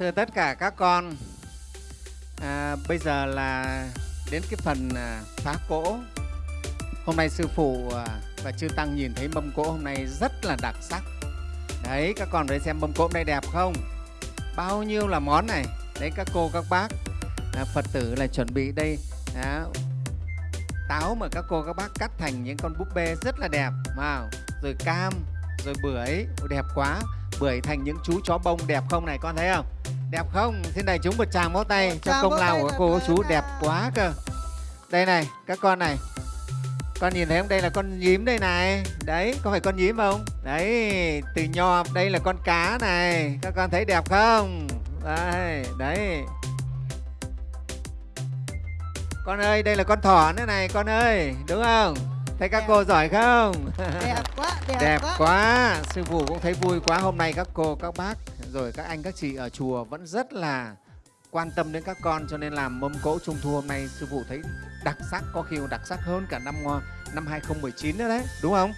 Thưa tất cả các con, à, bây giờ là đến cái phần à, phá cỗ. Hôm nay sư phụ à, và chư tăng nhìn thấy mâm cỗ hôm nay rất là đặc sắc. Đấy, các con thấy xem mâm cỗ hôm nay đẹp không? Bao nhiêu là món này. Đấy các cô các bác, à, Phật tử là chuẩn bị đây à, táo mà các cô các bác cắt thành những con búp bê rất là đẹp, wow. rồi cam, rồi bưởi, đẹp quá bưởi thành những chú chó bông đẹp không này con thấy không đẹp không? Xin đại chúng một tràng vỗ tay cho tràng công lao của là cô vâng chú đẹp quá cơ. Đây này các con này. Con nhìn thấy không? Đây là con nhím đây này. Đấy có phải con nhím không? Đấy từ nho đây là con cá này. Các con thấy đẹp không? Đây đấy. Con ơi đây là con thỏ nữa này con ơi. Đúng không? Thấy các Đẹp. cô giỏi không? Đẹp quá đẹp, đẹp quá, quá. Sư phụ cũng thấy vui quá. Hôm nay các cô các bác rồi các anh các chị ở chùa vẫn rất là quan tâm đến các con cho nên làm mâm cỗ trung thu hôm nay sư phụ thấy đặc sắc có khi còn đặc sắc hơn cả năm ờ, năm 2019 nữa đấy đúng không?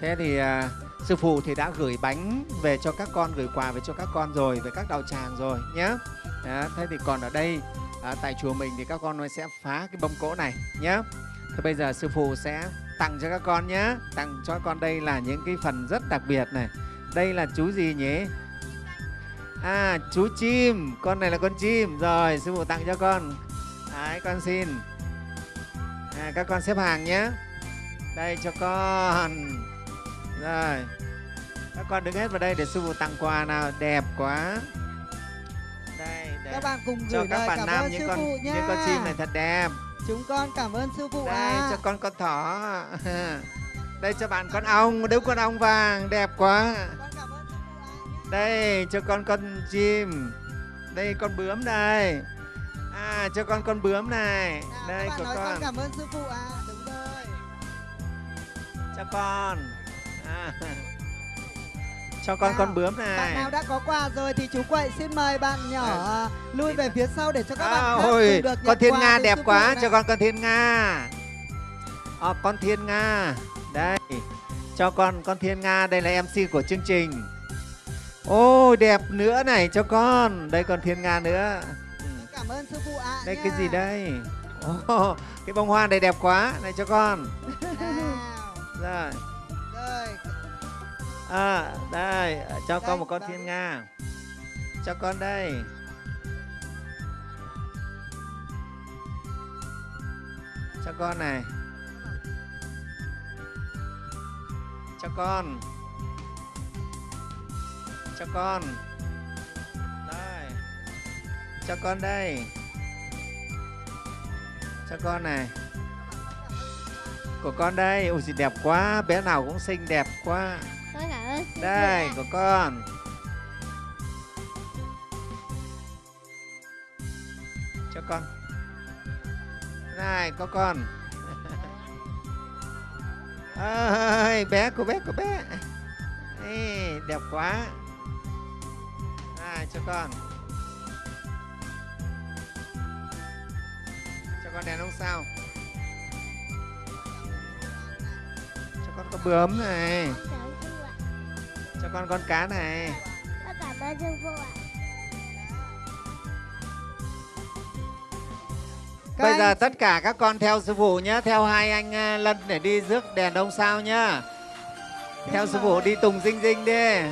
Thế thì à, sư phụ thì đã gửi bánh về cho các con gửi quà về cho các con rồi về các đạo tràng rồi nhé Đó, thế thì còn ở đây à, tại chùa mình thì các con sẽ phá cái mâm cỗ này nhé Thế bây giờ sư phụ sẽ tặng cho các con nhé tặng cho các con đây là những cái phần rất đặc biệt này. Đây là chú gì nhỉ? À chú chim con này là con chim. Rồi sư phụ tặng cho con. Đấy con xin. À, các con xếp hàng nhé. Đây cho con. Rồi. Các con đứng hết vào đây để sư phụ tặng quà nào đẹp quá. Đây để các bạn cùng cho gửi các lời bạn nam những sư con phụ những con chim này thật đẹp. Chúng con cảm ơn sư phụ đây ạ. cho con con thỏ. Đây cho bạn con ong. Đúng con ong vàng đẹp quá. Con đây cho con con chim. Đây con bướm đây à cho con con bướm này. Nào, đây của bạn con con. cảm ơn sư phụ ạ. Đúng rồi. Cho con. À. cho con con Nào, bướm bạn này nào đã có quà rồi thì chú quậy xin mời bạn nhỏ à, lui về phía sau để cho các à, bạn khác ôi được con thiên nga đẹp quá này. cho con con thiên nga. À, con thiên nga. Đây cho con con thiên nga. Đây là mc của chương trình ôi đẹp nữa này cho con. Đây còn thiên nga nữa. Ừ. cảm ơn sư phụ ạ đây nha. cái gì đây? Ồ, cái bông hoa này đẹp quá. Này cho con. Rồi. Rồi. À, đây cho Đây, con một con vâng. thiên nga. Cho con đây. Cho con này. Cho con cho con. Đây. Cho con đây. Cho con này. Của con đây. Ôi gì đẹp quá. Bé nào cũng xinh đẹp quá. Đây của con. Cho con. Này có con. Ơi bé của bé của bé. Ê, đẹp quá này cho con. Cho con đèn ông sao? Cho con có bướm này. Con cho con con cá này. Con cảm ơn sư phụ ạ Các bây anh giờ tất cả các con theo sư phụ nhé theo hai anh à, lân để đi rước đèn ông sao nhá. Theo sư phụ đi tùng dinh dinh đi